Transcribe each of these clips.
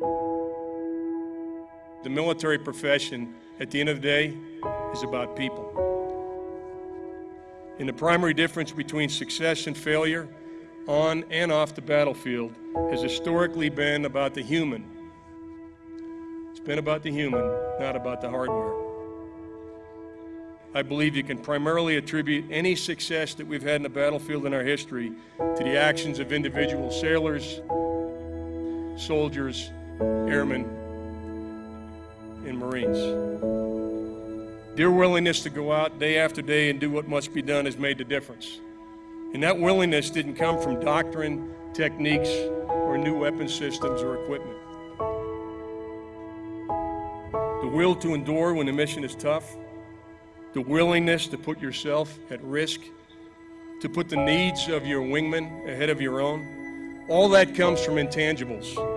The military profession, at the end of the day, is about people. And the primary difference between success and failure on and off the battlefield has historically been about the human. It's been about the human, not about the hardware. I believe you can primarily attribute any success that we've had in the battlefield in our history to the actions of individual sailors, soldiers, airmen, and Marines. Their willingness to go out day after day and do what must be done has made the difference. And that willingness didn't come from doctrine, techniques, or new weapon systems or equipment. The will to endure when the mission is tough, the willingness to put yourself at risk, to put the needs of your wingman ahead of your own, all that comes from intangibles.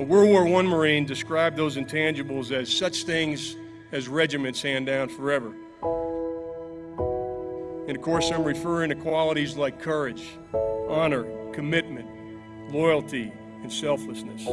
A World War I Marine described those intangibles as such things as regiments hand down forever. And of course, I'm referring to qualities like courage, honor, commitment, loyalty, and selflessness.